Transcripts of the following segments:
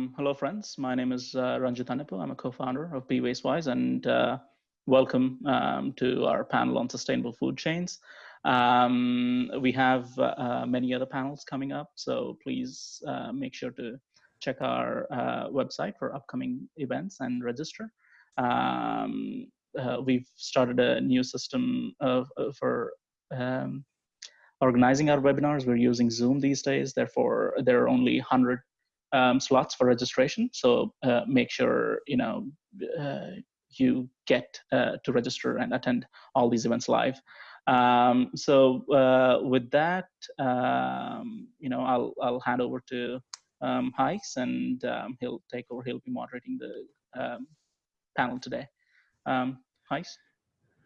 Um, hello, friends. My name is uh, Ranjit Anipu. I'm a co-founder of Be Wastewise, and uh, welcome um, to our panel on sustainable food chains. Um, we have uh, many other panels coming up, so please uh, make sure to check our uh, website for upcoming events and register. Um, uh, we've started a new system of, for um, organizing our webinars. We're using Zoom these days, therefore there are only 100 um, slots for registration. So uh, make sure you know uh, you get uh, to register and attend all these events live. Um, so uh, with that, um, you know, I'll I'll hand over to um, and um, he'll take over. He'll be moderating the um, panel today. Um.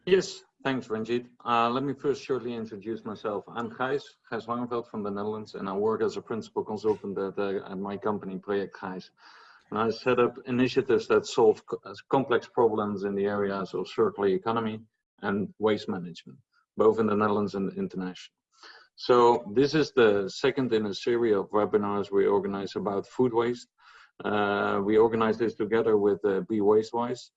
Yes, thanks, Ranjit. Uh, let me first shortly introduce myself. I'm Gijs, Gijs Langeveld from the Netherlands, and I work as a principal consultant at, uh, at my company, Project Gijs. And I set up initiatives that solve co complex problems in the areas of circular economy and waste management, both in the Netherlands and international. So this is the second in a series of webinars we organize about food waste. Uh, we organize this together with uh, Be Wastewise.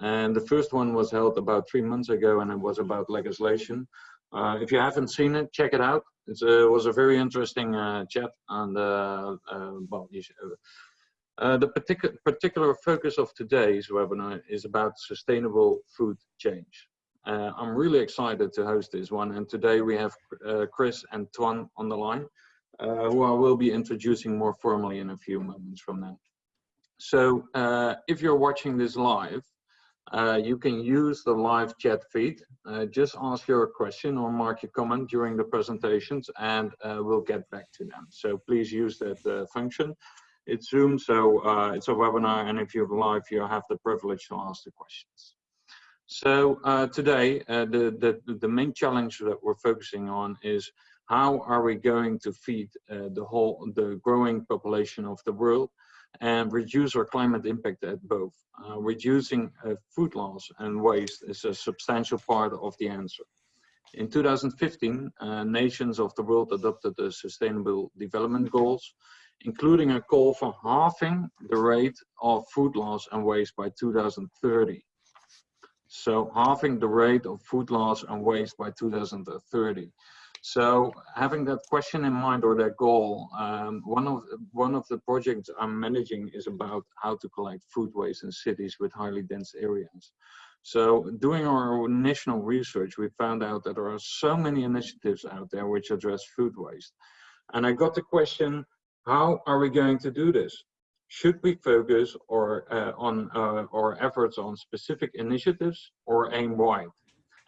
And the first one was held about three months ago and it was about legislation. Uh, if you haven't seen it, check it out. Uh, it was a very interesting uh, chat and uh, uh, well, uh, the particular particular focus of today's webinar is about sustainable food change. I'm really excited to host this one and today we have Chris and Toine on the line who I will be introducing more formally in a few moments from now. So if you're watching this live, uh, you can use the live chat feed. Uh, just ask your question or mark your comment during the presentations and uh, we'll get back to them. So please use that uh, function. It's Zoom, so uh, it's a webinar and if you're live, you have the privilege to ask the questions. So uh, today, the, the, the main challenge that we're focusing on is how are we going to feed the whole, the growing population of the world and reduce our climate impact at both. Uh, reducing uh, food loss and waste is a substantial part of the answer. In 2015, uh, nations of the world adopted the Sustainable Development Goals, including a call for halving the rate of food loss and waste by 2030. So halving the rate of food loss and waste by 2030. So having that question in mind or that goal, um, one of one of the projects I'm managing is about how to collect food waste in cities with highly dense areas. So doing our national research, we found out that there are so many initiatives out there which address food waste. And I got the question, how are we going to do this? Should we focus or uh, on uh, our efforts on specific initiatives or aim wide?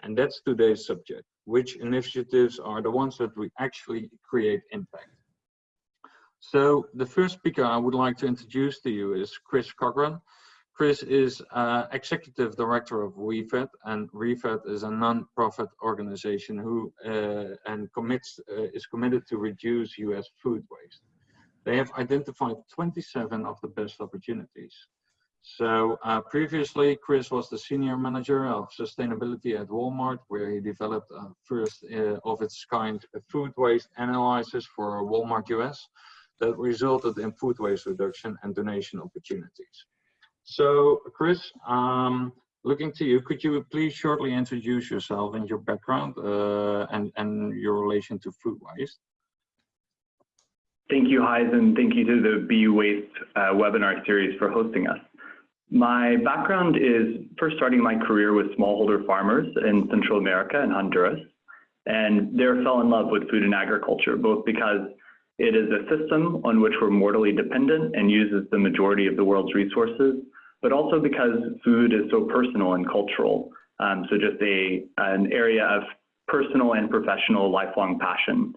And that's today's subject which initiatives are the ones that we actually create impact. So the first speaker I would like to introduce to you is Chris Cochran. Chris is uh, Executive Director of ReFED, and ReFED is a non-profit organization who uh, and commits uh, is committed to reduce U.S. food waste. They have identified 27 of the best opportunities. So uh, previously, Chris was the senior manager of sustainability at Walmart, where he developed a first uh, of its kind food waste analysis for Walmart US that resulted in food waste reduction and donation opportunities. So Chris, um, looking to you, could you please shortly introduce yourself and your background uh, and, and your relation to food waste? Thank you, Gijs, and thank you to the Be Waste uh, webinar series for hosting us. My background is first starting my career with smallholder farmers in Central America and Honduras, and there fell in love with food and agriculture, both because it is a system on which we're mortally dependent and uses the majority of the world's resources, but also because food is so personal and cultural. Um, so just a, an area of personal and professional lifelong passion.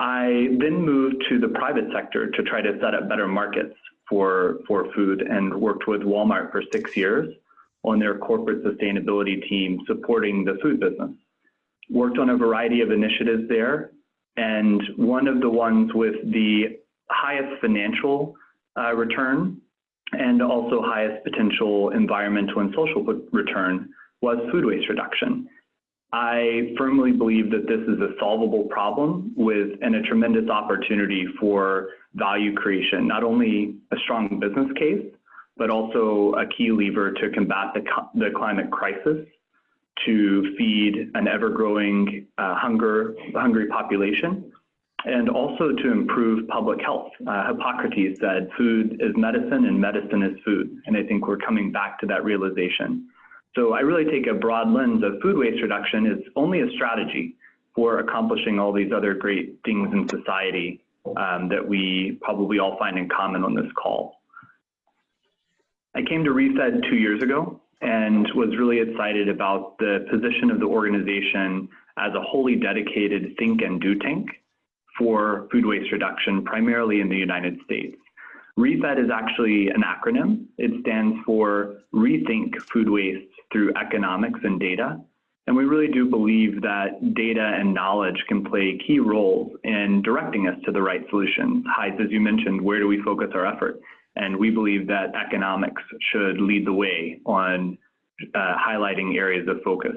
I then moved to the private sector to try to set up better markets for, for food and worked with Walmart for six years on their corporate sustainability team supporting the food business. Worked on a variety of initiatives there, and one of the ones with the highest financial uh, return and also highest potential environmental and social return was food waste reduction. I firmly believe that this is a solvable problem with and a tremendous opportunity for value creation, not only a strong business case, but also a key lever to combat the, the climate crisis, to feed an ever-growing uh, hunger, hungry population, and also to improve public health. Uh, Hippocrates said, food is medicine and medicine is food. And I think we're coming back to that realization. So I really take a broad lens of food waste reduction is only a strategy for accomplishing all these other great things in society um, that we probably all find in common on this call. I came to ReFed two years ago and was really excited about the position of the organization as a wholly dedicated think and do tank for food waste reduction, primarily in the United States. ReFed is actually an acronym. It stands for Rethink Food Waste Through Economics and Data. And we really do believe that data and knowledge can play key roles in directing us to the right solutions. Gijs, as you mentioned, where do we focus our effort? And we believe that economics should lead the way on uh, highlighting areas of focus.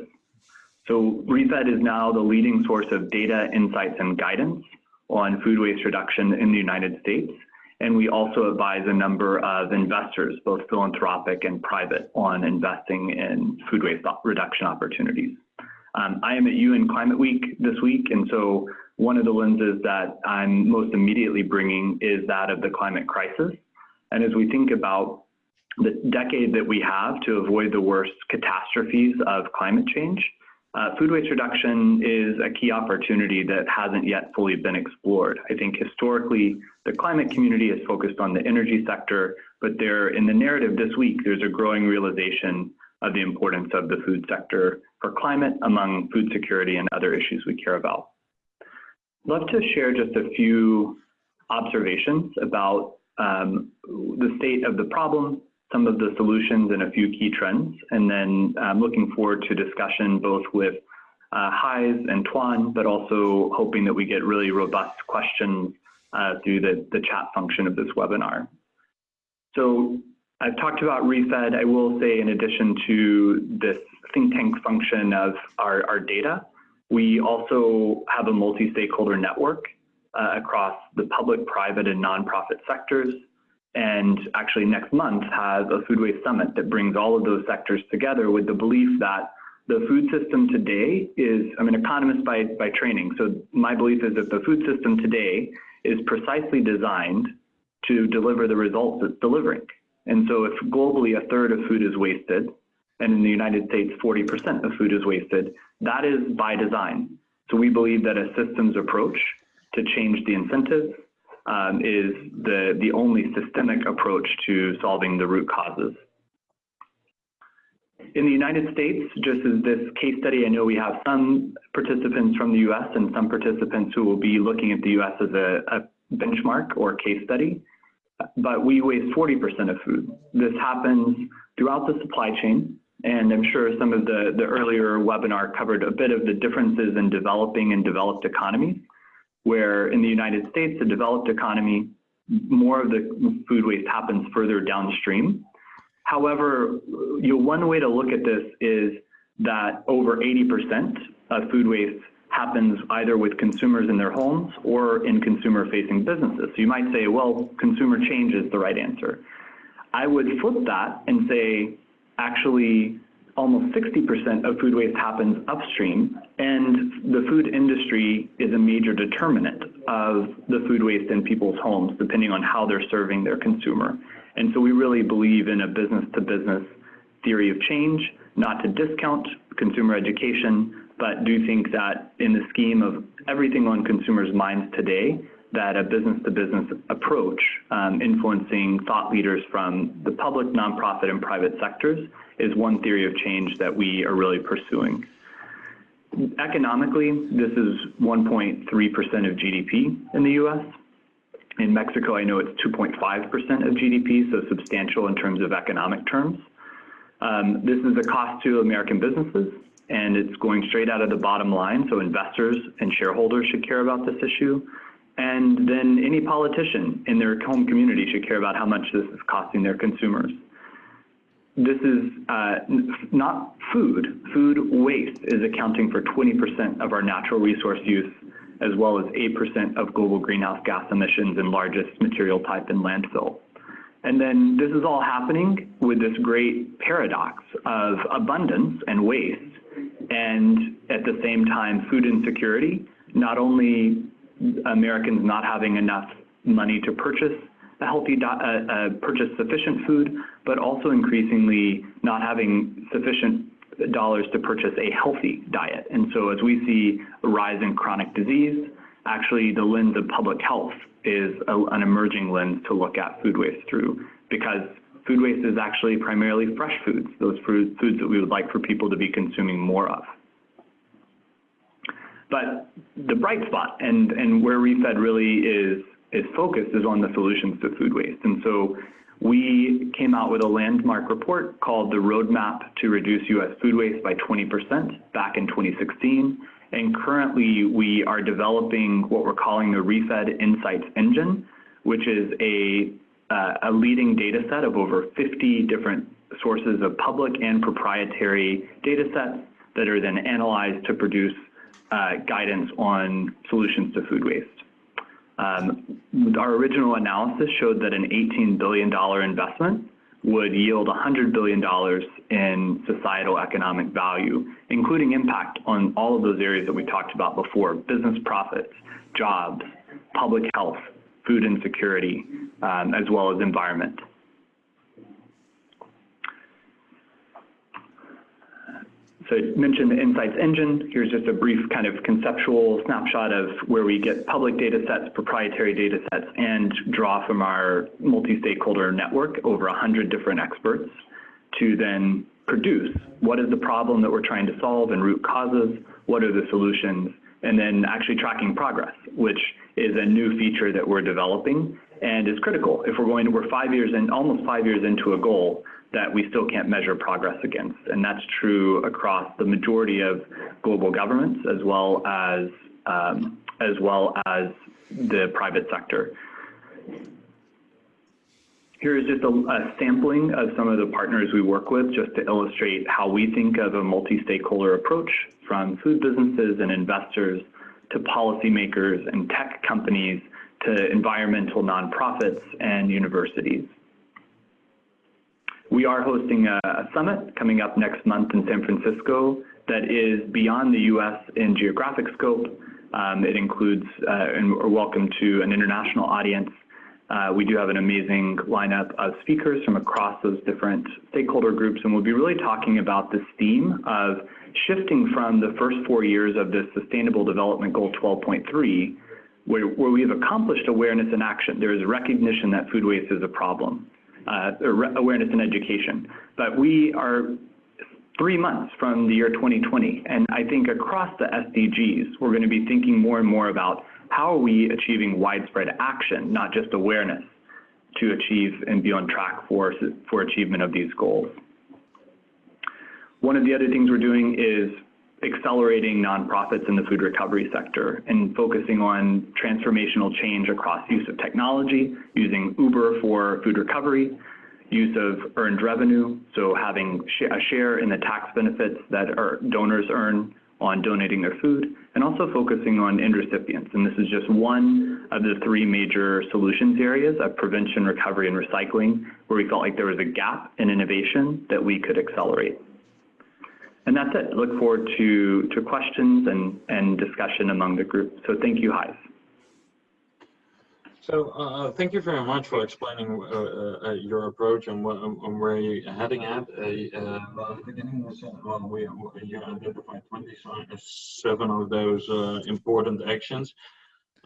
So ReFed is now the leading source of data, insights, and guidance on food waste reduction in the United States. And we also advise a number of investors, both philanthropic and private, on investing in food waste reduction opportunities. Um, I am at UN Climate Week this week, and so one of the lenses that I'm most immediately bringing is that of the climate crisis. And as we think about the decade that we have to avoid the worst catastrophes of climate change, uh, food waste reduction is a key opportunity that hasn't yet fully been explored. I think historically, the climate community is focused on the energy sector, but there, in the narrative this week, there's a growing realization of the importance of the food sector for climate among food security and other issues we care about. Love to share just a few observations about um, the state of the problem, some of the solutions, and a few key trends. And then I'm looking forward to discussion both with uh, Gijs and Toine, but also hoping that we get really robust questions uh, through the, the chat function of this webinar. So I've talked about ReFed. I will say in addition to this think tank function of our, our data, we also have a multi-stakeholder network uh, across the public, private, and nonprofit sectors. And actually next month has a food waste summit that brings all of those sectors together with the belief that the food system today is, I'm an economist by, by training, so my belief is that the food system today is precisely designed to deliver the results it's delivering. And so if globally a third of food is wasted, and in the United States 40% of food is wasted, that is by design. So we believe that a systems approach to change the incentives um, is the, the only systemic approach to solving the root causes. In the United States, just as this case study, I know we have some participants from the US and some participants who will be looking at the US as a, a benchmark or case study, but we waste 40% of food. This happens throughout the supply chain, and I'm sure some of the, the earlier webinar covered a bit of the differences in developing and developed economies where in the United States, the developed economy, more of the food waste happens further downstream. However, you know, one way to look at this is that over 80% of food waste happens either with consumers in their homes or in consumer facing businesses. So you might say, well, consumer change is the right answer. I would flip that and say, actually, almost 60% of food waste happens upstream, and the food industry is a major determinant of the food waste in people's homes, depending on how they're serving their consumer. And so we really believe in a business to business theory of change, not to discount consumer education, but do think that in the scheme of everything on consumers' minds today, that a business to business approach um, influencing thought leaders from the public, nonprofit, and private sectors is one theory of change that we are really pursuing. Economically, this is 1.3% of GDP in the US. In Mexico, I know it's 2.5% of GDP, so substantial in terms of economic terms. Um, this is a cost to American businesses, and it's going straight out of the bottom line, so investors and shareholders should care about this issue. And then any politician in their home community should care about how much this is costing their consumers. This is uh, not food. Food waste is accounting for 20% of our natural resource use, as well as 8% of global greenhouse gas emissions and largest material type in landfill. And then this is all happening with this great paradox of abundance and waste, and at the same time, food insecurity. Not only Americans not having enough money to purchase a healthy uh, uh, purchase sufficient food, but also increasingly not having sufficient dollars to purchase a healthy diet. And so as we see a rise in chronic disease, actually the lens of public health is a, an emerging lens to look at food waste through because food waste is actually primarily fresh foods, those food, foods that we would like for people to be consuming more of. But the bright spot and, and where ReFed really is is focused is on the solutions to food waste. And so we came out with a landmark report called the Roadmap to Reduce U.S. Food Waste by 20% back in 2016. And currently we are developing what we're calling the ReFed Insights Engine, which is a, uh, a leading data set of over 50 different sources of public and proprietary data sets that are then analyzed to produce uh, guidance on solutions to food waste. Um, our original analysis showed that an $18 billion investment would yield $100 billion in societal economic value, including impact on all of those areas that we talked about before, business profits, jobs, public health, food insecurity, um, as well as environment. So I mentioned the Insights engine. Here's just a brief kind of conceptual snapshot of where we get public data sets, proprietary data sets, and draw from our multi-stakeholder network over 100 different experts to then produce what is the problem that we're trying to solve and root causes, what are the solutions, and then actually tracking progress, which is a new feature that we're developing and is critical. If we're going to, we're five years in, almost five years into a goal, that we still can't measure progress against. And that's true across the majority of global governments as well as, um, as, well as the private sector. Here is just a, a, sampling of some of the partners we work with just to illustrate how we think of a multi-stakeholder approach from food businesses and investors to policymakers and tech companies to environmental nonprofits and universities. We are hosting a, summit coming up next month in San Francisco that is beyond the U.S. in geographic scope. Um, it includes, uh, and we're welcome to an international audience. Uh, we do have an amazing lineup of speakers from across those different stakeholder groups, and we'll be really talking about this theme of shifting from the first four years of the Sustainable Development Goal 12.3, where, where we have accomplished awareness and action. There is recognition that food waste is a problem Uh, awareness and education. But we are three months from the year 2020, and I think across the SDGs, we're going to be thinking more and more about how are we achieving widespread action, not just awareness, to achieve and be on track for, for achievement of these goals. One of the other things we're doing is accelerating nonprofits in the food recovery sector and focusing on transformational change across use of technology, using Uber for food recovery, use of earned revenue, so having a share in the tax benefits that our donors earn on donating their food, and also focusing on end recipients. And this is just one of the three major solutions areas of prevention, recovery, and recycling, where we felt like there was a gap in innovation that we could accelerate. And that's it. Look forward to, to questions and, and discussion among the group. So thank you, Gijs. So uh, thank you very much for explaining uh, uh, your approach and, what, um, where you're heading at. Uh, well, at the beginning, we said well, we, you identified 27 of those uh, important actions.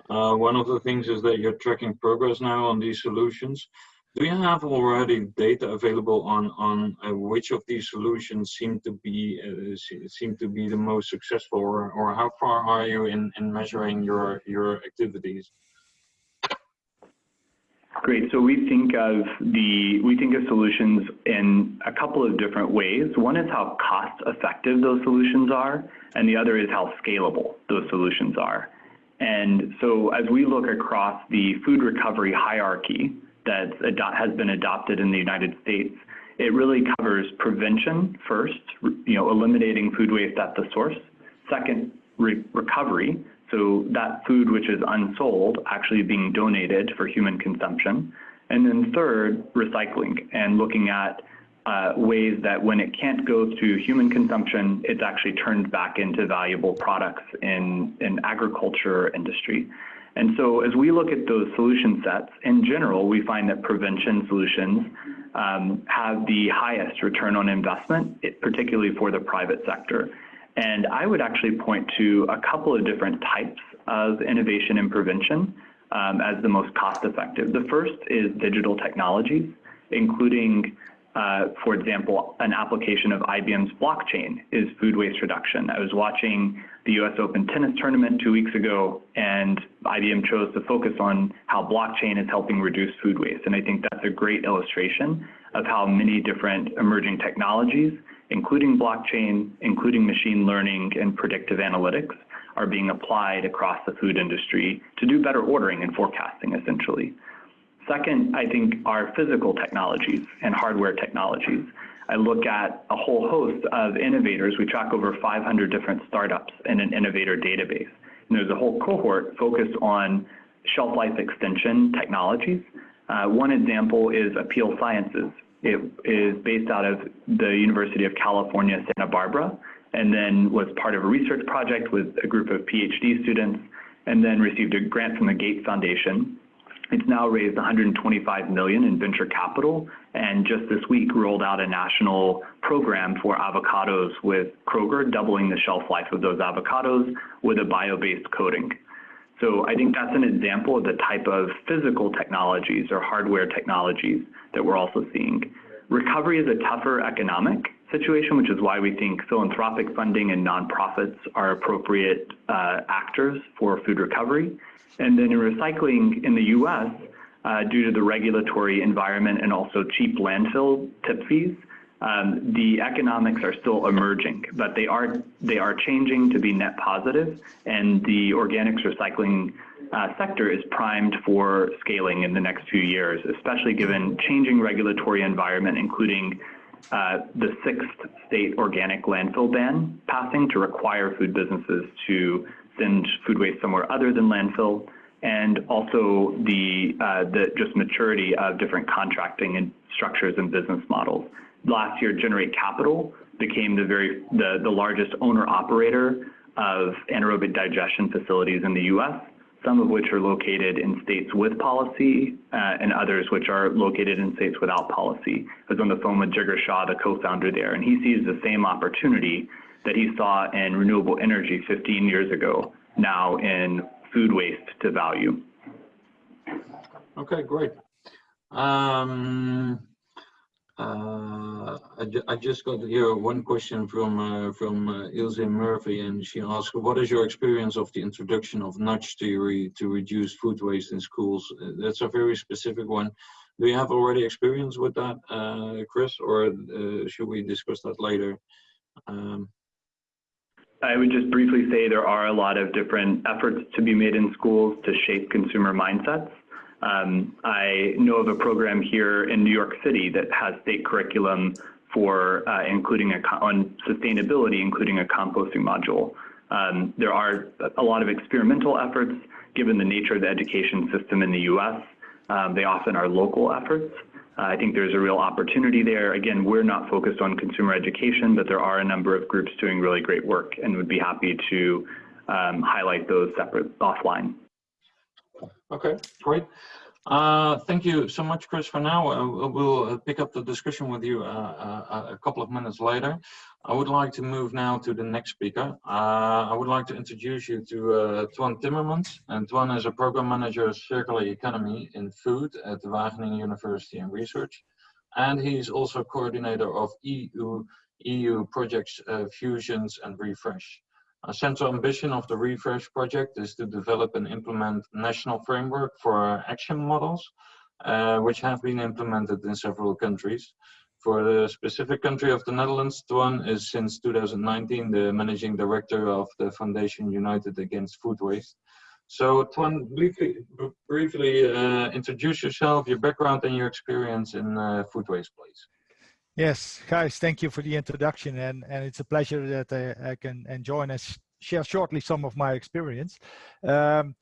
Uh, one of the things is that you're tracking progress now on these solutions. Do you have already data available on on uh, which of these solutions seem to be uh, seem to be the most successful, or, or how far are you in in measuring your your activities? Great. So we think of the we think of solutions in a couple of different ways. One is how cost effective those solutions are, and the other is how scalable those solutions are. And so as we look across the food recovery hierarchy, that has been adopted in the United States, it really covers prevention first, you know, eliminating food waste at the source. Second, re recovery, so that food which is unsold actually being donated for human consumption. And then third, recycling and looking at uh, ways that when it can't go to human consumption, it's actually turned back into valuable products in, in agriculture industry. And so as we look at those solution sets, in general, we find that prevention solutions um, have the highest return on investment, particularly for the private sector. And I would actually point to a couple of different types of innovation and prevention um, as the most cost effective. The first is digital technologies, including uh, for example, an application of IBM's blockchain is food waste reduction. I was watching the US Open tennis tournament two weeks ago, and IBM chose to focus on how blockchain is helping reduce food waste. And I think that's a great illustration of how many different emerging technologies, including blockchain, including machine learning and predictive analytics, are being applied across the food industry to do better ordering and forecasting, essentially. Second, I think are physical technologies and hardware technologies. I look at a whole host of innovators. We track over 500 different startups in an innovator database. And there's a whole cohort focused on shelf life extension technologies. Uh, one example is Apeel Sciences. It is based out of the University of California, Santa Barbara, and then was part of a research project with a group of PhD students, and then received a grant from the Gates Foundation it's now raised $125 million in venture capital, and just this week rolled out a national program for avocados with Kroger, doubling the shelf life of those avocados with a bio-based coating. So I think that's an example of the type of physical technologies or hardware technologies that we're also seeing. Recovery is a tougher economic situation, which is why we think philanthropic funding and nonprofits are appropriate uh, actors for food recovery. And then in recycling in the US, uh, due to the regulatory environment and also cheap landfill tip fees, um, the economics are still emerging, but they are they are changing to be net positive. and the organics recycling uh, sector is primed for scaling in the next few years, especially given changing regulatory environment, including uh, the sixth state organic landfill ban passing to require food businesses to send food waste somewhere other than landfill, and also the, uh, the just maturity of different contracting and structures and business models. Last year, Generate Capital became the very the, the largest owner operator of anaerobic digestion facilities in the U.S. Some of which are located in states with policy, uh, and others which are located in states without policy. I was on the phone with Jigar Shah, the co-founder there, and he sees the same opportunity that he saw in renewable energy 15 years ago, now in food waste to value. Okay, great. Um, uh, I, I, just got here one question from uh, from uh, Ilse Murphy, and she asked, "What is your experience of the introduction of nudge theory to reduce food waste in schools?" Uh, that's a very specific one. Do you have already experience with that, uh, Chris, or uh, should we discuss that later? Um, I would just briefly say there are a lot of different efforts to be made in schools to shape consumer mindsets. Um, I know of a program here in New York City that has state curriculum for uh, including a on sustainability, including a composting module. Um, there are a lot of experimental efforts given the nature of the education system in the U.S. Um, they often are local efforts. Uh, I think there's a real opportunity there. Again, we're not focused on consumer education, but there are a number of groups doing really great work and would be happy to um, highlight those separate offline. Okay, great. Uh, thank you so much, Chris, for now. Uh, we'll uh, pick up the discussion with you uh, uh, a couple of minutes later. I would like to move now to the next speaker. Uh, I would like to introduce you to Toine Timmermans. And Toine is a program manager of circular economy in food at the Wageningen University and Research. And he's also coordinator of EU, EU projects Fusions and Refresh. A central ambition of the Refresh project is to develop and implement national framework for action models, uh, which have been implemented in several countries. For the specific country of the Netherlands, Toine is since 2019 the managing director of the Foundation United Against Food Waste. So Toine, briefly, briefly uh, introduce yourself, your background and your experience in uh, food waste, please. Yes, guys, thank you for the introduction, and and it's a pleasure that I, I can join and share shortly some of my experience. Um,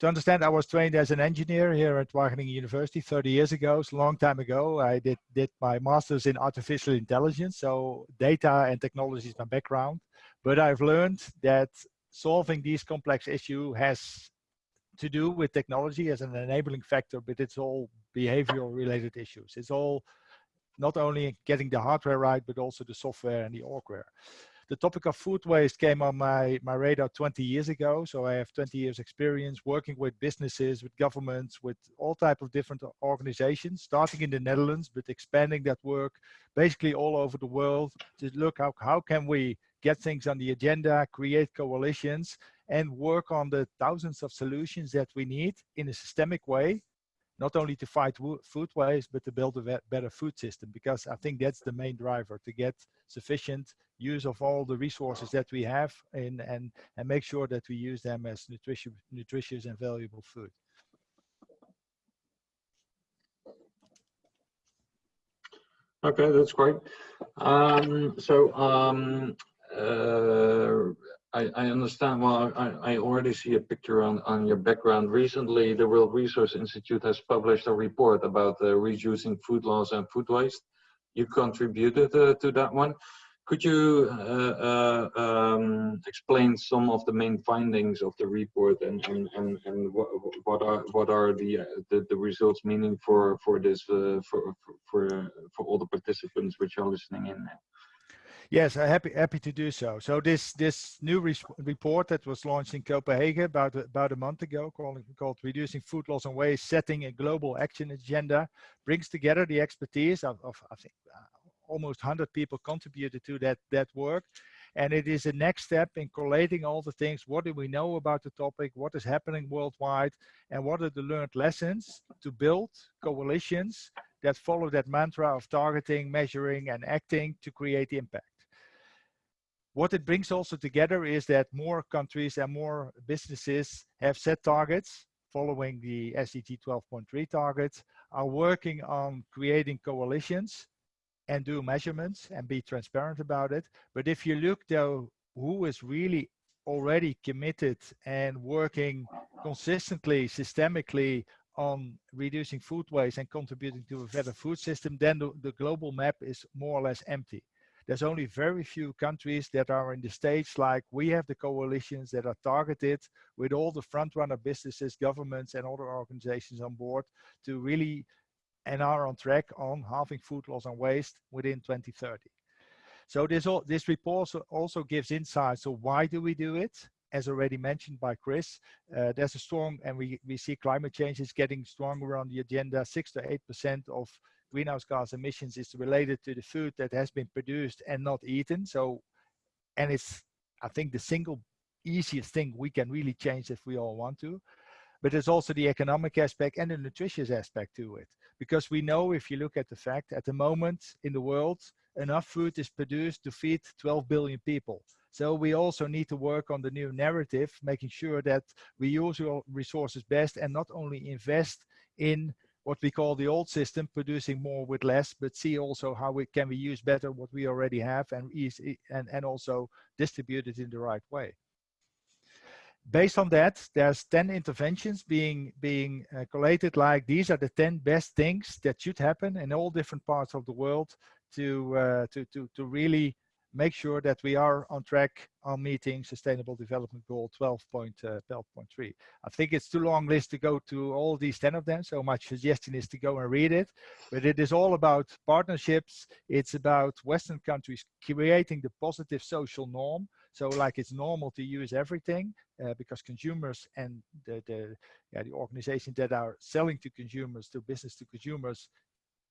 to understand, I was trained as an engineer here at Wageningen University 30 years ago. It's a long time ago. I did, did my master's in artificial intelligence. So data and technology is my background. But I've learned that solving these complex issues has to do with technology as an enabling factor, but it's all behavioral related issues. It's all not only getting the hardware right, but also the software and the orgware the topic of food waste came on my, my radar 20 years ago. So I have 20 years experience working with businesses, with governments, with all type of different organizations, starting in the Netherlands, but expanding that work basically all over the world to look how, how can we get things on the agenda, create coalitions, and work on the thousands of solutions that we need in a systemic way not only to fight food waste, but to build a better food system, because I think that's the main driver to get sufficient use of all the resources that we have in, and, and make sure that we use them as nutritious, nutritious and valuable food. Okay, that's great. Um, so um, uh, I, I, understand. Well, I, I, already see a picture on, on your background. Recently, the World Resource Institute has published a report about uh, reducing food loss and food waste. You contributed uh, to that one. Could you uh, uh, um, explain some of the main findings of the report and and and, and what, what are what are the, uh, the, the results meaning for for this uh, for for for all the participants which are listening in? Yes, I'm happy happy to do so. So this this new re report that was launched in Copenhagen about about a month ago, called called "Reducing Food Loss and Waste: Setting a Global Action Agenda," brings together the expertise of, of I think uh, almost 100 people contributed to that, that work. And it is a next step in collating all the things. What do we know about the topic? What is happening worldwide? And what are the learned lessons to build coalitions that follow that mantra of targeting, measuring, and acting to create impact. What it brings also together is that more countries and more businesses have set targets following the SDG 12.3 targets, are working on creating coalitions and do measurements and be transparent about it. But if you look though, who is really already committed and working consistently, systemically on reducing food waste and contributing to a better food system, then the, the, global map is more or less empty. There's only very few countries that are in the stage like we have the coalitions that are targeted with all the front runner businesses, governments and other organizations on board to really and are on track on halving food loss and waste within 2030. So this, all, this report also gives insights So why do we do it? As already mentioned by Chris, uh, there's a strong, and we, we see climate change is getting stronger on the agenda. Six to eight percent of greenhouse gas emissions is related to the food that has been produced and not eaten. So, and it's, I think, the single easiest thing we can really change if we all want to. But there's also the economic aspect and the nutritious aspect to it because we know if you look at the fact at the moment in the world, enough food is produced to feed 12 billion people. So we also need to work on the new narrative, making sure that we use our resources best and not only invest in what we call the old system, producing more with less, but see also how we can we use better what we already have and easy and, and also distribute it in the right way. Based on that, there's 10 interventions being, being uh, collated like these are the 10 best things that should happen in all different parts of the world to, uh, to, to, to really make sure that we are on track on meeting Sustainable Development Goal 12.3. Uh, I think it's too long list to go to all these 10 of them, so my suggestion is to go and read it. But it is all about partnerships. It's about Western countries creating the positive social norm. So like it's normal to use everything uh, because consumers and the, the, yeah, the organizations that are selling to consumers, to business to consumers,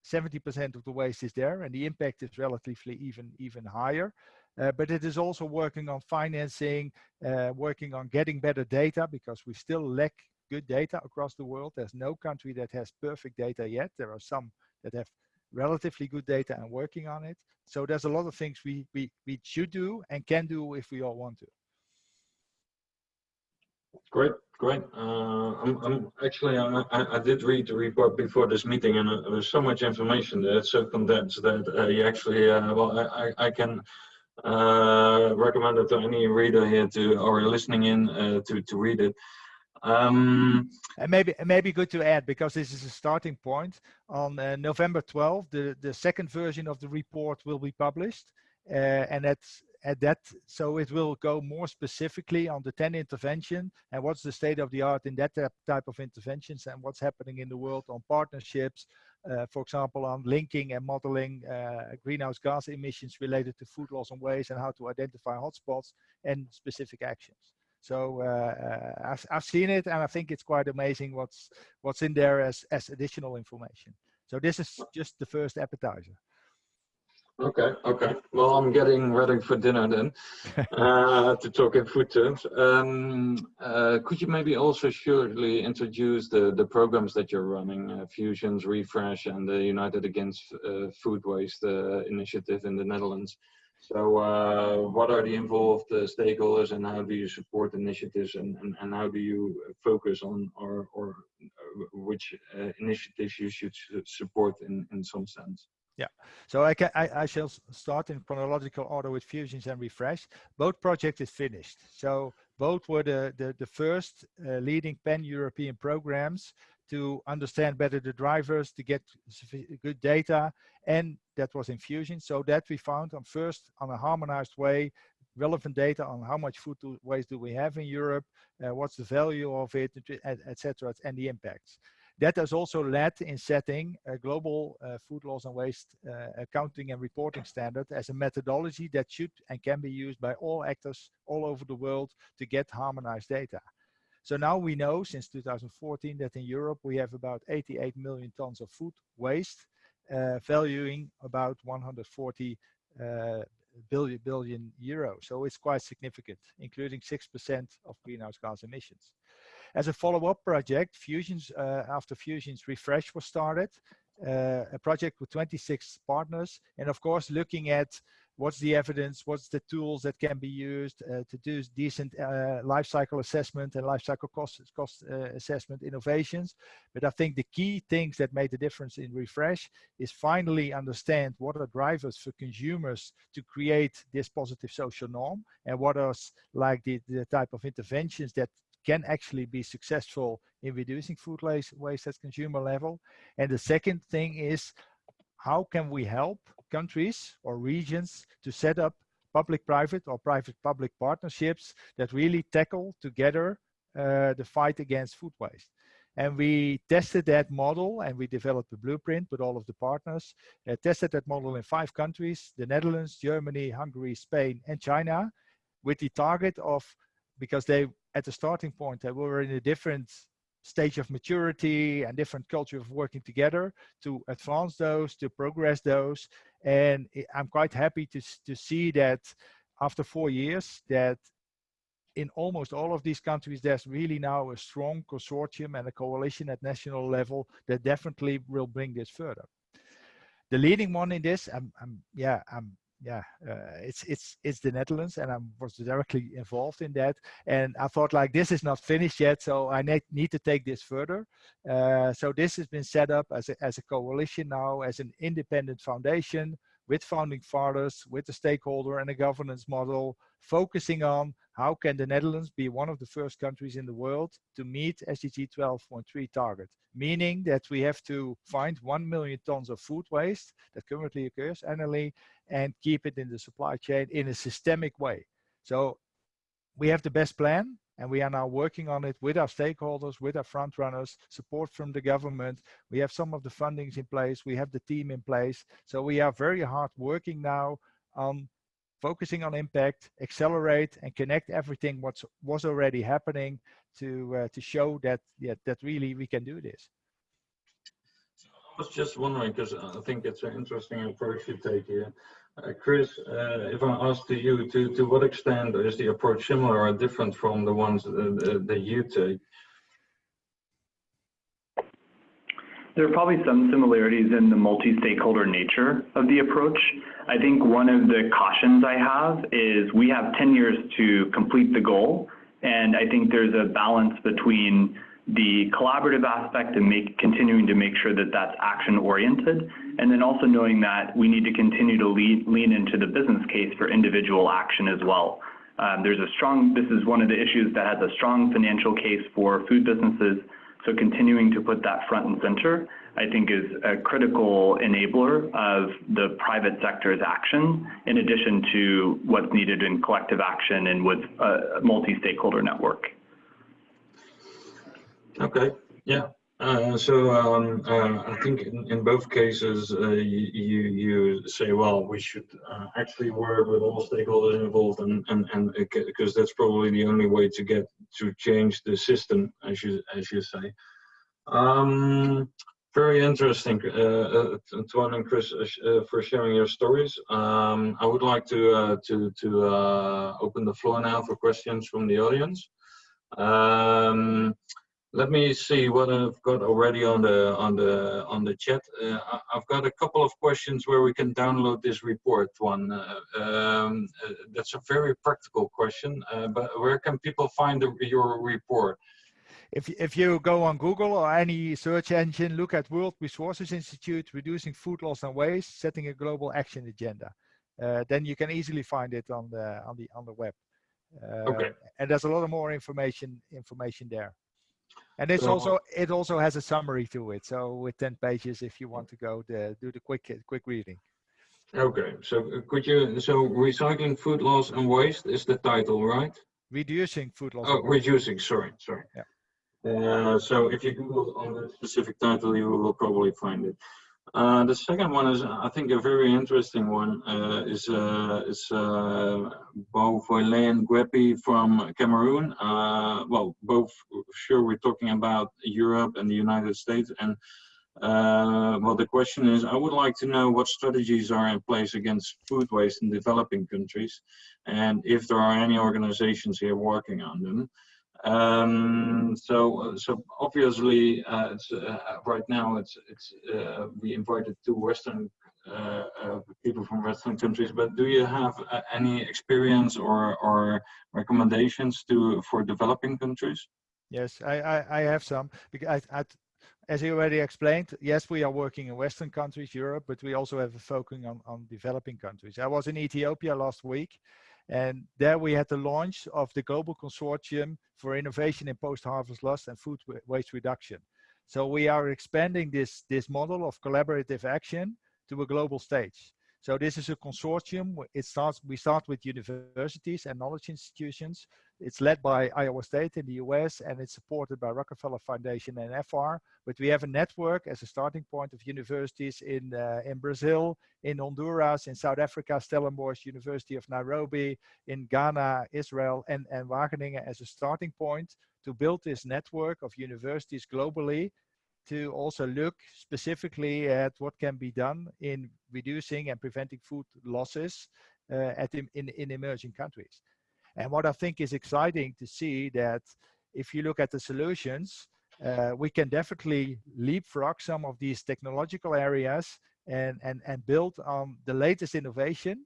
70% of the waste is there and the impact is relatively even, even higher. Uh, but it is also working on financing, uh, working on getting better data because we still lack good data across the world. There's no country that has perfect data yet. There are some that have relatively good data and working on it. So there's a lot of things we, we, we should do and can do if we all want to. Great, great. Uh, I'm, I'm actually, I, I, did read the report before this meeting, and uh, there's so much information there. It's so condensed that uh, you actually, uh, well, I, I can uh, recommend it to any reader here to or listening in uh, to to read it. Um, and maybe maybe good to add because this is a starting point. On November 12, the the second version of the report will be published, and that's at that so it will go more specifically on the 10 intervention and what's the state of the art in that type of interventions and what's happening in the world on partnerships uh, for example on linking and modeling uh, greenhouse gas emissions related to food loss and waste and how to identify hotspots and specific actions so uh, uh, I've, I've seen it and I think it's quite amazing what's what's in there as, as additional information. So this is just the first appetizer. Okay, okay. Well, I'm getting ready for dinner then, uh, to talk in food terms. Um, uh, could you maybe also shortly introduce the, the programs that you're running, uh, Fusions, Refresh, and the United Against uh, Food Waste uh, initiative in the Netherlands? So uh, what are the involved stakeholders and how do you support initiatives and, and, and how do you focus on or, or which initiatives you should support in, in some sense? Yeah, so I, can, I, I, shall start in chronological order with Fusions and Refresh. Both projects is finished. So both were the, the, the first uh, leading pan-European programs to understand better the drivers, to get good data, and that was in Fusion. So that we found on first on a harmonized way, relevant data on how much food waste do we have in Europe, uh, what's the value of it, etc., et and the impacts. That has also led in setting a global uh, food loss and waste uh, accounting and reporting standard as a methodology that should and can be used by all actors all over the world to get harmonized data. So now we know since 2014 that in Europe we have about 88 million tons of food waste, uh, valuing about 140 uh, billion, billion euro. So it's quite significant, including 6% of greenhouse gas emissions. As a follow-up project, Fusions, uh, after Fusions Refresh was started, uh, a project with 26 partners, and of course looking at what's the evidence, what's the tools that can be used uh, to do decent uh, life cycle assessment and life cycle cost, cost uh, assessment innovations. But I think the key things that made the difference in Refresh is finally understand what are drivers for consumers to create this positive social norm and what are like the, the type of interventions that can actually be successful in reducing food waste, at consumer level. And the second thing is how can we help countries or regions to set up public-private or private-public partnerships that really tackle together uh, the fight against food waste. And we tested that model and we developed a blueprint with all of the partners, uh, tested that model in five countries, the Netherlands, Germany, Hungary, Spain, and China, with the target of, because they at the starting point that we were in a different stage of maturity and different culture of working together to advance those, to progress those. And I'm quite happy to, to see that after four years that in almost all of these countries, there's really now a strong consortium and a coalition at national level that definitely will bring this further. The leading one in this, I'm, I'm yeah, I'm yeah, uh, it's it's it's the Netherlands, and I was directly involved in that. And I thought like this is not finished yet, so I need need to take this further. Uh, so this has been set up as a as a coalition now, as an independent foundation with founding fathers, with the stakeholder and a governance model, focusing on how can the Netherlands be one of the first countries in the world to meet SDG 12.3 target, meaning that we have to find 1 million tons of food waste that currently occurs annually and keep it in the supply chain in a systemic way. So we have the best plan and we are now working on it with our stakeholders, with our front runners, support from the government. We have some of the fundings in place, we have the team in place. So we are very hard working now on focusing on impact, accelerate and connect everything what was already happening to uh, to show that yeah, that really we can do this. I was just wondering because I think it's an interesting approach you take here. Uh, Chris, uh, if I ask to you, to, to what extent is the approach similar or different from the ones that, that you take? There are probably some similarities in the multi-stakeholder nature of the approach. I think one of the cautions I have is we have 10 years to complete the goal And I think there's a balance between the collaborative aspect and make, continuing to make sure that that's action oriented, and then also knowing that we need to continue to lead, lean into the business case for individual action as well. Um, there's a strong, this is one of the issues that has a strong financial case for food businesses. So continuing to put that front and center, I think is a critical enabler of the private sector's action, in addition to what's needed in collective action and with a multi-stakeholder network. Okay, yeah. Uh, so um, uh, I think in, in both cases uh, you, you, say well we should uh, actually work with all stakeholders involved and and and because that's probably the only way to get to change the system as you as you say. Um, very interesting, uh, Antoine and Chris, for sharing your stories. Um, I would like to to to open the floor now for questions from the audience. Let me see what I've got already on the on the on the chat. Uh, I've got a couple of questions where we can download this report. One uh, um, uh, that's a very practical question, uh, but where can people find the, your report? If if you go on Google or any search engine, look at World Resources Institute, reducing food loss and waste, setting a global action agenda. Uh, then you can easily find it on the on the on the web. Uh, okay. And there's a lot of more information information there. And it's so, also it also has a summary to it. So with 10 pages, if you want to go the, do the quick quick reading. Okay, so uh, could you so recycling food loss and waste is the title, right? Reducing food loss. Oh, reducing. Sorry, sorry. Yeah. Uh, so if you Google on the specific title, you will probably find it. Uh, the second one is, I think, a very interesting one. Uh, is uh, is uh, Gwepi from Cameroon. Uh, well, both sure we're talking about Europe and the United States. And uh, well, the question is, I would like to know what strategies are in place against food waste in developing countries, and if there are any organizations here working on them. Um, so, so obviously, uh, uh, right now it's it's uh, we invited two Western uh, uh, people from Western countries. But do you have uh, any experience or or recommendations to for developing countries? Yes, I I, I have some because I, I as you already explained, yes, we are working in Western countries, Europe, but we also have a focus on, on developing countries. I was in Ethiopia last week, and there we had the launch of the Global Consortium for Innovation in Post-Harvest Loss and Food Waste Reduction. So we are expanding this, this model of collaborative action to a global stage. So this is a consortium. It starts, we start with universities and knowledge institutions. It's led by Iowa State in the US and it's supported by Rockefeller Foundation and FR. But we have a network as a starting point of universities in, uh, in Brazil, in Honduras, in South Africa, Stellenbosch, University of Nairobi, in Ghana, Israel, and, and Wageningen as a starting point to build this network of universities globally to also look specifically at what can be done in reducing and preventing food losses uh, at in, in, in emerging countries. And what I think is exciting to see that if you look at the solutions, uh, we can definitely leapfrog some of these technological areas and, and, and build on the latest innovation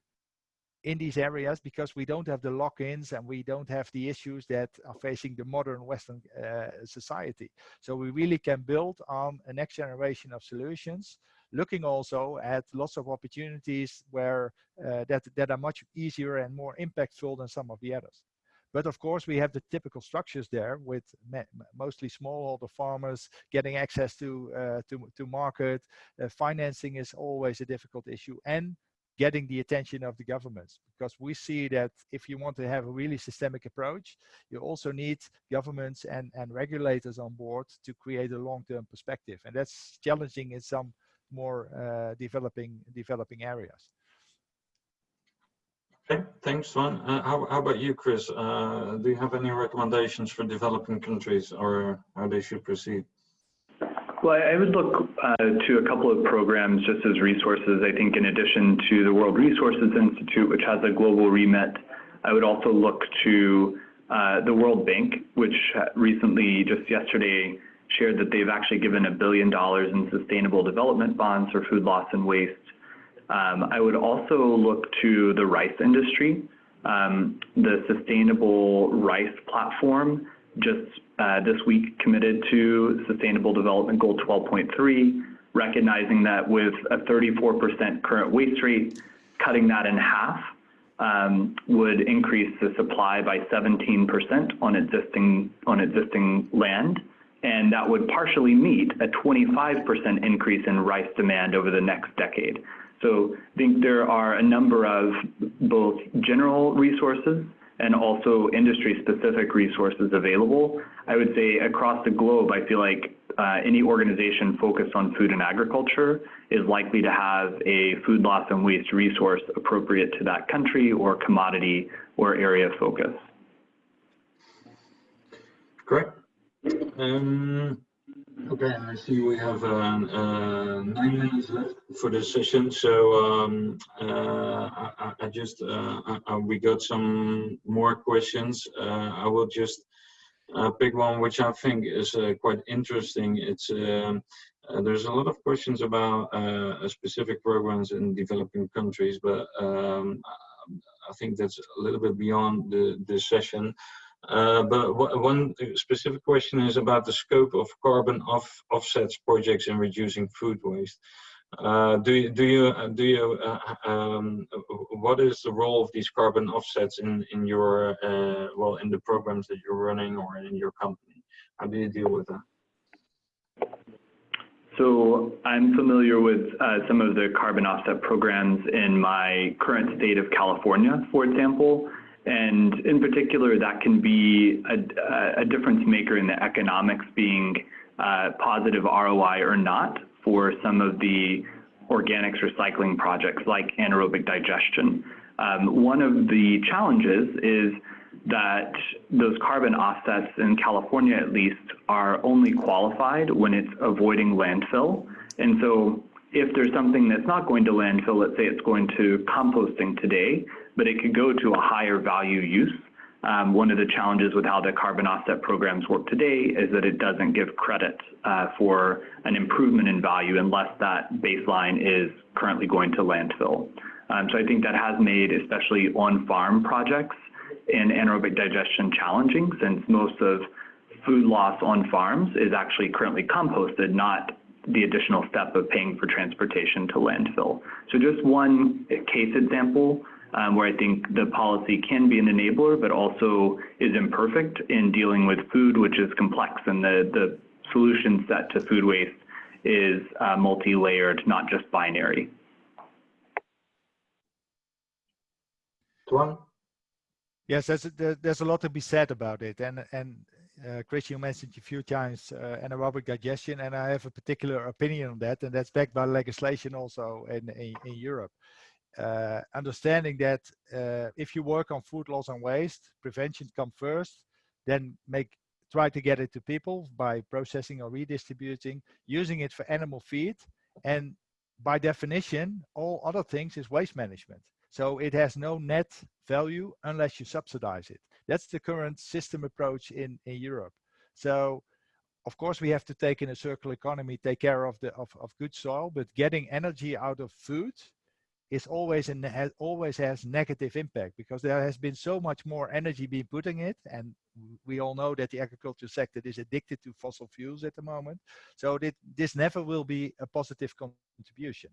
in these areas because we don't have the lock-ins and we don't have the issues that are facing the modern Western uh, society. So we really can build on a next generation of solutions, looking also at lots of opportunities where uh, that, that are much easier and more impactful than some of the others. But of course, we have the typical structures there with mostly smallholder farmers getting access to uh, to, to market. Uh, financing is always a difficult issue, and getting the attention of the governments because we see that if you want to have a really systemic approach you also need governments and and regulators on board to create a long-term perspective. And that's challenging in some more uh, developing developing areas. Okay thanks Toine. Uh, how, how about you chris? Uh, do you have any recommendations for developing countries or how they should proceed well, I would look uh, to a couple of programs just as resources. I think in addition to the World Resources Institute, which has a global remit, I would also look to uh, the World Bank, which recently, just yesterday, shared that they've actually given a billion dollars in sustainable development bonds for food loss and waste. Um, I would also look to the rice industry. Um, the Sustainable Rice Platform just uh, this week committed to Sustainable Development Goal 12.3, recognizing that with a 34% current waste rate, cutting that in half um, would increase the supply by 17% on existing on existing land, and that would partially meet a 25% increase in rice demand over the next decade. So I think there are a number of both general resources and also industry-specific resources available. I would say across the globe, I feel like uh, any organization focused on food and agriculture is likely to have a food loss and waste resource appropriate to that country or commodity or area of focus. Correct. Um, Okay, I see we have uh, uh, nine minutes left for the session. So um, uh, I, I, just uh, I, we got some more questions. Uh, I will just uh, pick one which I think is quite interesting. It's um, there's a lot of questions about specific programs in developing countries, but um, I think that's a little bit beyond the the session. Uh, but one specific question is about the scope of carbon off offsets projects in reducing food waste. Uh, do you do you uh, do you uh, um, what is the role of these carbon offsets in in your uh, well in the programs that you're running or in your company? How do you deal with that? So I'm familiar with uh, some of the carbon offset programs in my current state of California, for example. And in particular, that can be a, a difference maker in the economics being uh, positive ROI or not for some of the organics recycling projects like anaerobic digestion. Um, one of the challenges is that those carbon offsets in California at least are only qualified when it's avoiding landfill. And so if there's something that's not going to landfill, let's say it's going to composting today, but it could go to a higher value use. Um, one of the challenges with how the carbon offset programs work today is that it doesn't give credit uh, for an improvement in value unless that baseline is currently going to landfill. Um, so I think that has made especially on-farm projects in anaerobic digestion challenging since most of food loss on farms is actually currently composted, not the additional step of paying for transportation to landfill. So just one case example um, where I think the policy can be an enabler, but also is imperfect in dealing with food, which is complex, and the, the solution set to food waste is uh, multi-layered, not just binary. Toine? Yes, there's, there's a lot to be said about it. And, and uh, Chris, you mentioned a few times uh, anaerobic digestion, and I have a particular opinion on that, and that's backed by legislation also in, in, in Europe uh, understanding that uh, if you work on food loss and waste, prevention come first, then make try to get it to people by processing or redistributing, using it for animal feed, and by definition, all other things is waste management. So it has no net value unless you subsidize it. That's the current system approach in, in Europe. So of course we have to take in a circular economy, take care of the of, of good soil, but getting energy out of food is always and has always has negative impact because there has been so much more energy being put in it. And we all know that the agriculture sector is addicted to fossil fuels at the moment. So that this never will be a positive contribution.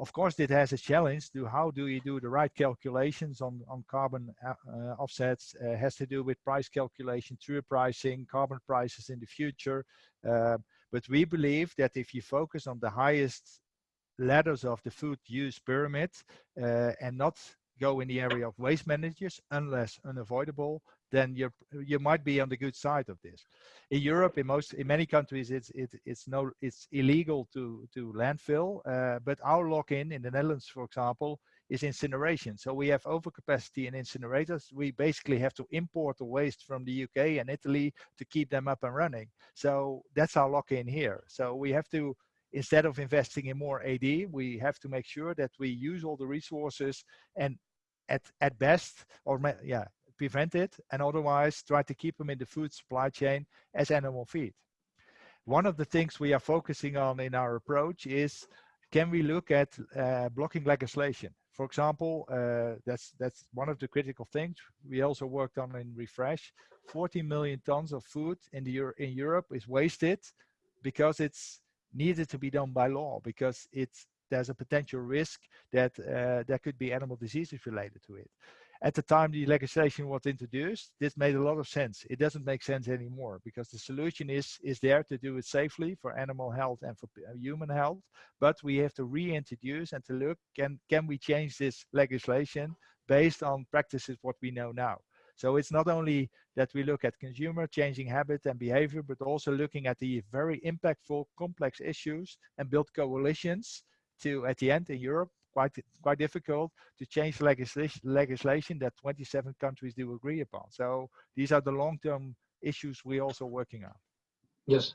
Of course it has a challenge to how do you do the right calculations on on carbon uh, uh, offsets. Uh, has to do with price calculation true pricing carbon prices in the future. Uh, but we believe that if you focus on the highest ladders of the food use pyramid uh, and not go in the area of waste managers unless unavoidable then you you might be on the good side of this. In europe in most in many countries it's it, it's no it's illegal to to landfill uh, but our lock-in in the netherlands for example is incineration. So we have overcapacity in incinerators. We basically have to import the waste from the uk and italy to keep them up and running. So that's our lock-in here. So we have to instead of investing in more AD, we have to make sure that we use all the resources and at, at best, or yeah, prevent it, and otherwise try to keep them in the food supply chain as animal feed. One of the things we are focusing on in our approach is, can we look at uh, blocking legislation? for example, uh, that's that's one of the critical things we also worked on in Refresh. 40 million tons of food in the Euro in Europe is wasted because it's needed to be done by law because it's there's a potential risk that uh, there could be animal diseases related to it at the time the legislation was introduced, this made a lot of sense. It doesn't make sense anymore because the solution is is there to do it safely for animal health and for uh, human health. But we have to reintroduce and to look can can we change this legislation based on practices what we know now. So it's not only that we look at consumer changing habit and behavior, but also looking at the very impactful complex issues and build coalitions to at the end in Europe quite quite difficult to change legislation legislation that 27 countries do agree upon. So these are the long-term issues we're also working on. Yes.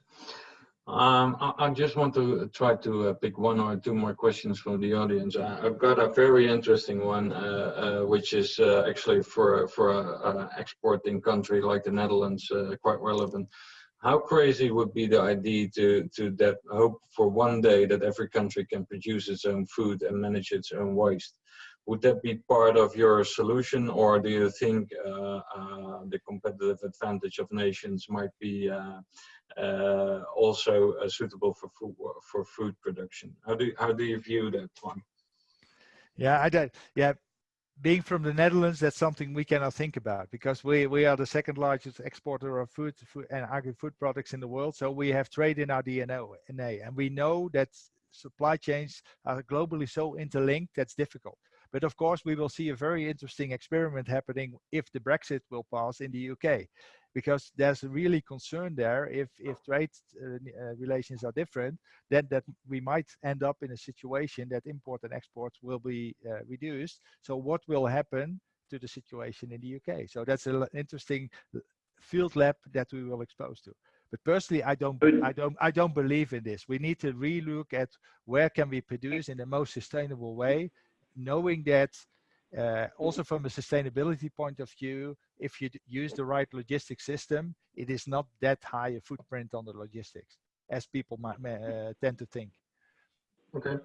Um, I, I, just want to try to uh, pick one or two more questions from the audience. I, have got a very interesting one, uh, uh, which is uh, actually for for an exporting country like the Netherlands, uh, quite relevant how crazy would be the idea to to that hope for one day that every country can produce its own food and manage its own waste would that be part of your solution or do you think uh, uh, the competitive advantage of nations might be uh, uh also uh, suitable for food for food production how do how do you view that one yeah i don't yeah being from the Netherlands, that's something we cannot think about because we, we are the second largest exporter of food, food and agri-food products in the world. So we have trade in our DNA, and we know that supply chains are globally so interlinked that's difficult. But of course, we will see a very interesting experiment happening if the Brexit will pass in the UK because there's really concern there. If if trade uh, uh, relations are different then that we might end up in a situation that import and exports will be uh, reduced. So what will happen to the situation in the uk so that's an interesting field lab that we will expose to. But personally i don't i don't i don't believe in this. We need to relook at where can we produce in the most sustainable way knowing that uh, also from a sustainability point of view, if you use the right logistics system, it is not that high a footprint on the logistics as people might uh, tend to think. Okay.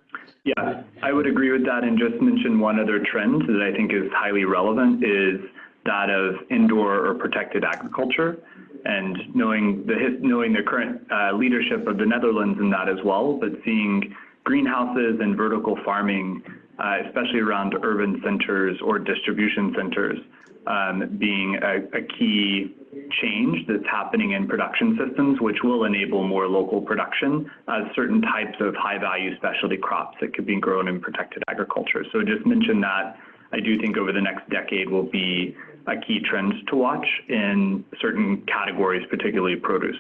Yeah, I would agree with that and just mention one other trend that I think is highly relevant is that of indoor or protected agriculture and knowing the knowing the current uh, leadership of the Netherlands in that as well, but seeing greenhouses and vertical farming especially around urban centers or distribution centers, um, being a, a, key change that's happening in production systems, which will enable more local production of certain types of high value specialty crops that could be grown in protected agriculture. So just mention that I do think over the next decade will be a key trend to watch in certain categories, particularly produce.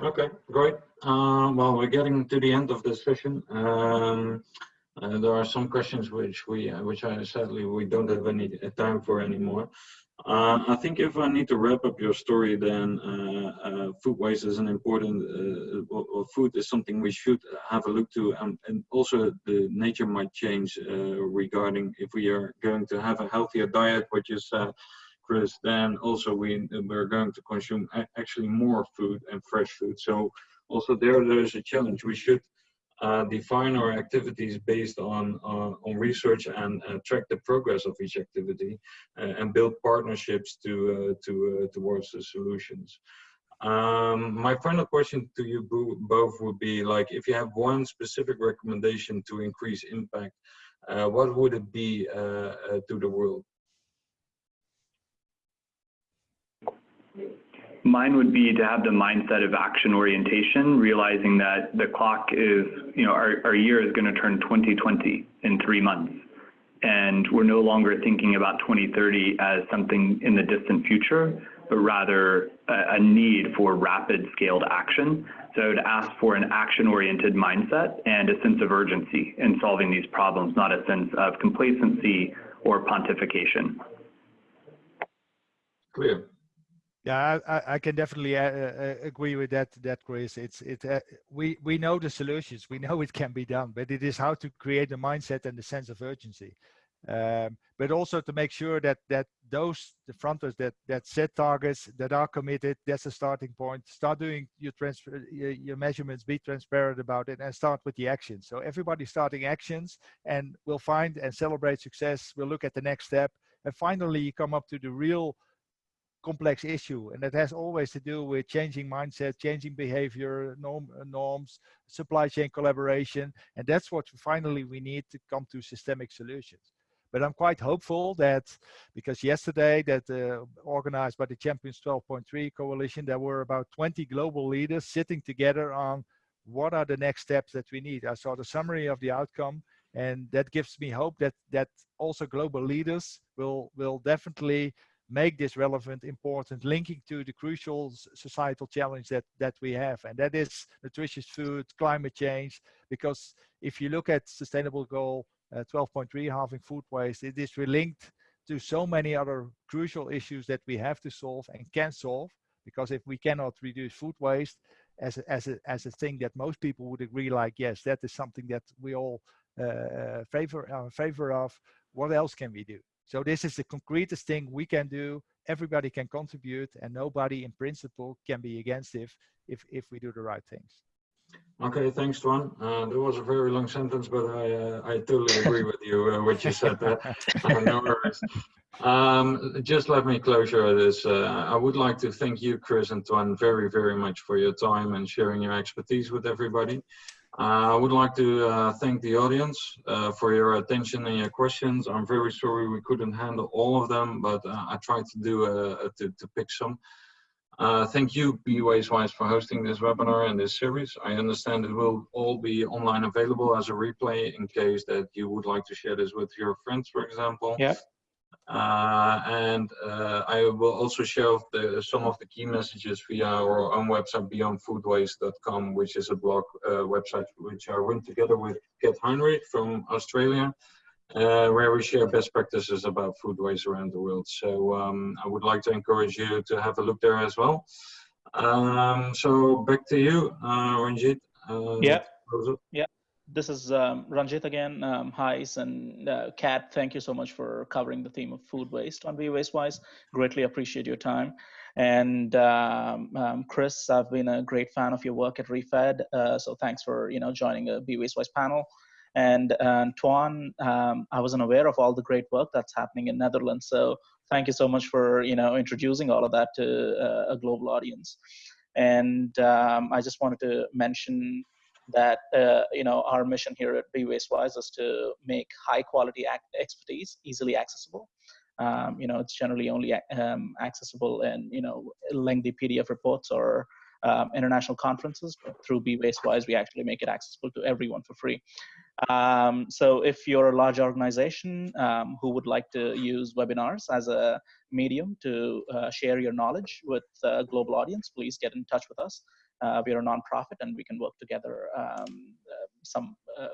Okay, great. Uh, well, we're getting to the end of the session. Um, uh, there are some questions which we, uh, which I sadly we don't have any uh, time for anymore. Uh, I think if I need to wrap up your story, then uh, food waste is an important. Well, food is something we should have a look to, and, and also the nature might change regarding if we are going to have a healthier diet, which is Chris, then also we we're going to consume actually more food and fresh food. So also there there is a challenge. We should uh, define our activities based on uh, on research and uh, track the progress of each activity uh, and build partnerships to uh, to uh, towards the solutions. Um, my final question to you both would be like if you have one specific recommendation to increase impact, what would it be to the world? Mine would be to have the mindset of action orientation, realizing that the clock is, you know, our, our year is going to turn 2020 in three months. And we're no longer thinking about 2030 as something in the distant future, but rather a, a need for rapid scaled action. So to ask for an action oriented mindset and a sense of urgency in solving these problems, not a sense of complacency or pontification. Clear. Yeah, I, I can definitely uh, uh, agree with that. That Chris, it's it. Uh, we we know the solutions. We know it can be done, but it is how to create the mindset and the sense of urgency. um, but also to make sure that that those the fronters that that set targets that are committed that's a starting point start doing your transfer your, your measurements be transparent about it and start with the actions so everybody starting actions and we'll find and celebrate success we'll look at the next step and finally you come up to the real complex issue and that has always to do with changing mindset changing behavior norm, norms supply chain collaboration and that's what finally we need to come to systemic solutions. But i'm quite hopeful that because yesterday that uh, organized by the champions 12.3 coalition there were about 20 global leaders sitting together on what are the next steps that we need. I saw the summary of the outcome and that gives me hope that that also global leaders will will definitely make this relevant, important, linking to the crucial societal challenge that, that we have. And that is nutritious food, climate change, because if you look at sustainable goal uh, 12.3, halving food waste, it is linked to so many other crucial issues that we have to solve and can solve. Because if we cannot reduce food waste as a, as a, as a thing that most people would agree, like, yes, that is something that we all uh, uh favor, uh, favor of, what else can we do? So this is the concretest thing we can do. Everybody can contribute and nobody in principle can be against if, if, if we do the right things. Okay, thanks, Toine. Uh, that was a very long sentence, but I uh, I totally agree with you uh, what you said there. no worries. Um, just let me closure this. Uh, I would like to thank you, Chris and Toine, very, very much for your time and sharing your expertise with everybody. Uh, I would like to uh, thank the audience uh, for your attention and your questions. I'm very sorry we couldn't handle all of them, but I tried to do to, to pick some. Uh, thank you, Be Wastewise, for hosting this webinar and this series. I understand it will all be online available as a replay in case that you would like to share this with your friends, for example. Yeah. Uh, and uh, I will also share the, some of the key messages via our own website, beyondfoodwaste.com, which is a blog uh, website which I run together with Kat Heinrich from Australia, uh, where we share best practices about food waste around the world. So um, I would like to encourage you to have a look there as well. Um, so back to you, uh, Ranjit. Uh, yeah. Yeah this is um, Ranjit again. Um, hi, and uh, Kat, thank you so much for covering the theme of food waste on Be Wastewise. Greatly appreciate your time. And um, um, Chris, I've been a great fan of your work at ReFED. Uh, so thanks for you know joining the Be Wastewise panel. And uh, Toine, um, I wasn't aware of all the great work that's happening in Netherlands. So thank you so much for you know introducing all of that to uh, a global audience. And um, I just wanted to mention that uh, you know our mission here at Be Wastewise is to make high quality expertise easily accessible. Um, you know, it's generally only um, accessible in you know lengthy PDF reports or um, international conferences. But through Be Wastewise, we actually make it accessible to everyone for free. Um, so if you're a large organization um, who would like to use webinars as a medium to uh, share your knowledge with a global audience, please get in touch with us. Uh, we are a nonprofit and we can work together um, uh, some uh,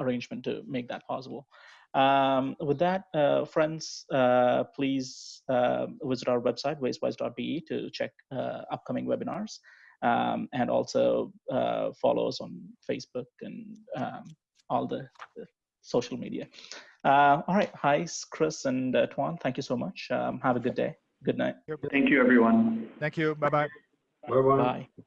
arrangement to make that possible. Um, with that, uh, friends, uh, please uh, visit our website, wastewise.be, to check upcoming webinars um, and also follow us on Facebook and um, all the, the, social media. all right, hi, Chris and Toine, thank you so much. Um, have a good day. Good night. Thank you, everyone. Thank you. Bye-bye. Bye-bye. Bye.